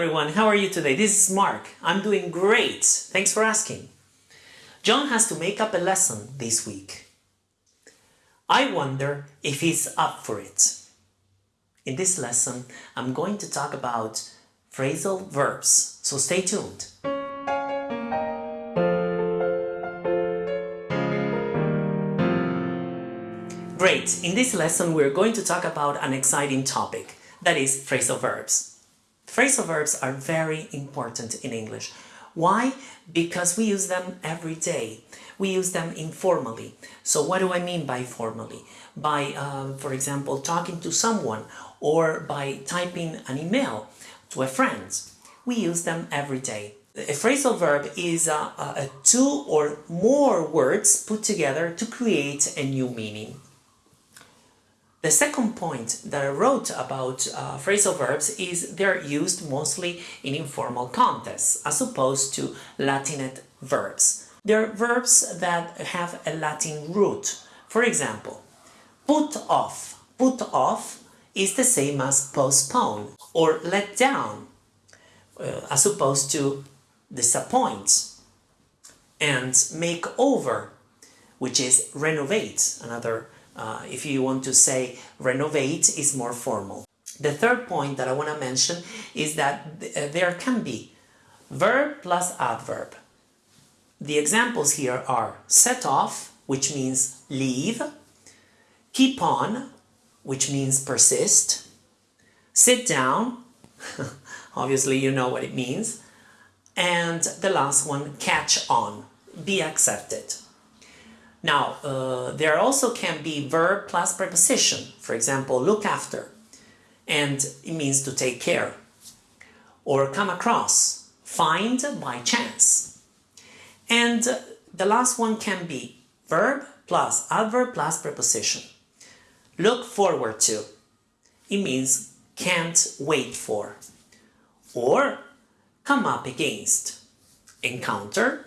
Everyone, how are you today? This is Mark. I'm doing great. Thanks for asking. John has to make up a lesson this week. I wonder if he's up for it. In this lesson, I'm going to talk about phrasal verbs, so stay tuned. Great, in this lesson we're going to talk about an exciting topic, that is phrasal verbs. Phrasal verbs are very important in English. Why? Because we use them every day. We use them informally. So what do I mean by formally? By, um, for example, talking to someone or by typing an email to a friend. We use them every day. A phrasal verb is a, a two or more words put together to create a new meaning. The second point that I wrote about uh, phrasal verbs is they're used mostly in informal contexts as opposed to Latinate verbs. They're verbs that have a Latin root. For example, put off. Put off is the same as postpone or let down uh, as opposed to disappoint and make over which is renovate another uh, if you want to say renovate is more formal. The third point that I want to mention is that th uh, there can be verb plus adverb. The examples here are set off, which means leave, keep on, which means persist, sit down, obviously you know what it means, and the last one, catch on, be accepted. Now, uh, there also can be verb plus preposition. For example, look after, and it means to take care. Or come across, find by chance. And the last one can be verb plus adverb plus preposition. Look forward to. It means can't wait for. Or come up against. Encounter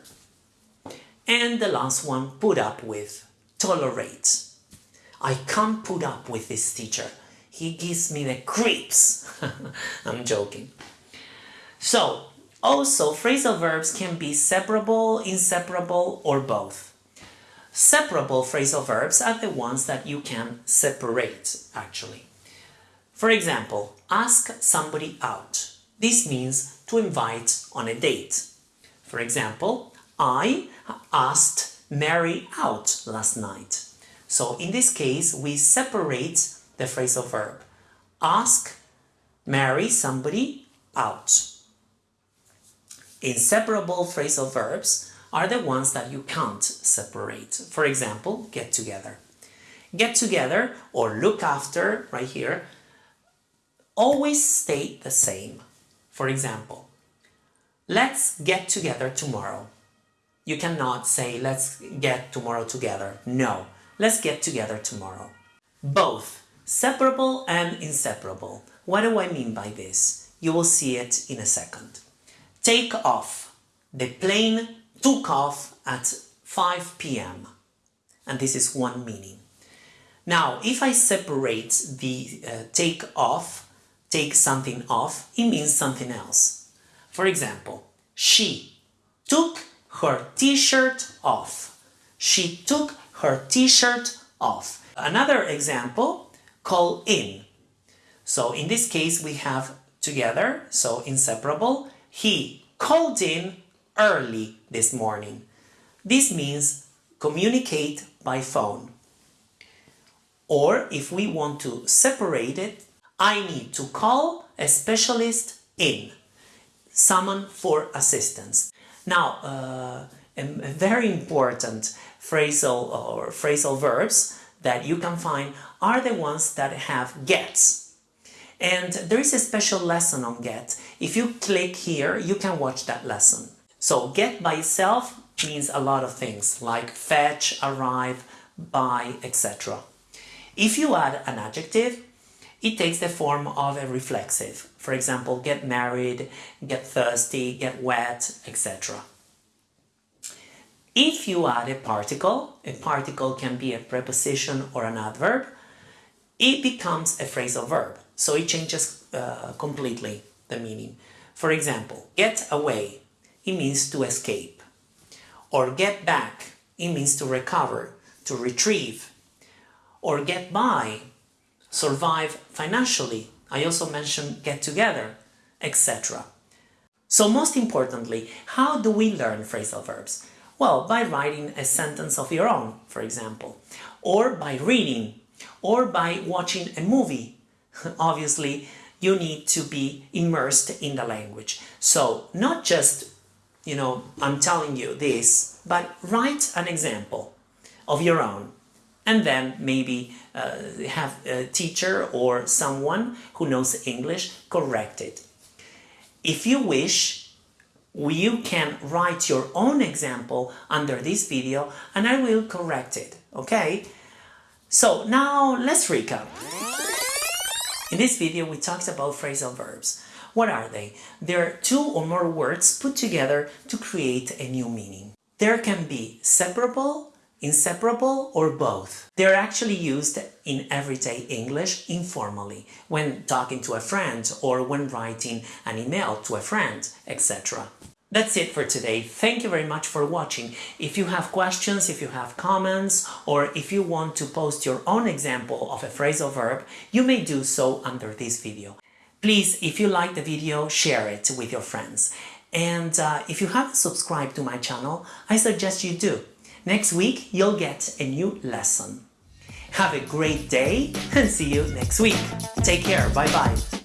and the last one, put up with, tolerate. I can't put up with this teacher. He gives me the creeps. I'm joking. So, also phrasal verbs can be separable, inseparable, or both. Separable phrasal verbs are the ones that you can separate, actually. For example, ask somebody out. This means to invite on a date. For example, I asked Mary out last night. So in this case, we separate the phrasal verb. Ask, Mary somebody out. Inseparable phrasal verbs are the ones that you can't separate. For example, get together. Get together or look after, right here, always stay the same. For example, let's get together tomorrow. You cannot say, let's get tomorrow together. No, let's get together tomorrow. Both separable and inseparable. What do I mean by this? You will see it in a second. Take off. The plane took off at 5 p.m. And this is one meaning. Now, if I separate the uh, take off, take something off, it means something else. For example, she took her t-shirt off. She took her t-shirt off. Another example, call in. So in this case we have together, so inseparable. He called in early this morning. This means communicate by phone. Or if we want to separate it, I need to call a specialist in, summon for assistance. Now, uh, a, very important phrasal or phrasal verbs that you can find are the ones that have gets. And there is a special lesson on get. If you click here, you can watch that lesson. So get by itself means a lot of things like fetch, arrive, buy, etc. If you add an adjective, it takes the form of a reflexive. For example, get married, get thirsty, get wet, etc. If you add a particle, a particle can be a preposition or an adverb, it becomes a phrasal verb. So it changes uh, completely the meaning. For example, get away, it means to escape. Or get back, it means to recover, to retrieve. Or get by, survive financially. I also mentioned get together, etc. So most importantly, how do we learn phrasal verbs? Well, by writing a sentence of your own, for example, or by reading, or by watching a movie. Obviously, you need to be immersed in the language. So not just, you know, I'm telling you this, but write an example of your own and then maybe uh, have a teacher or someone who knows English correct it. If you wish, you can write your own example under this video and I will correct it, okay? So now let's recap. In this video we talked about phrasal verbs. What are they? They're two or more words put together to create a new meaning. There can be separable, inseparable or both. They're actually used in everyday English informally, when talking to a friend or when writing an email to a friend, etc. That's it for today. Thank you very much for watching. If you have questions, if you have comments, or if you want to post your own example of a phrasal verb, you may do so under this video. Please, if you like the video, share it with your friends. And uh, if you haven't subscribed to my channel, I suggest you do. Next week, you'll get a new lesson. Have a great day and see you next week. Take care. Bye-bye.